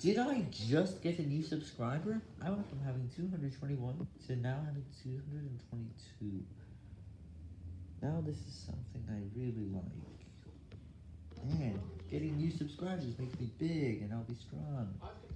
Did I just get a new subscriber? I went from having 221 to now having 222. Now this is something I really like. And getting new subscribers makes me big and I'll be strong.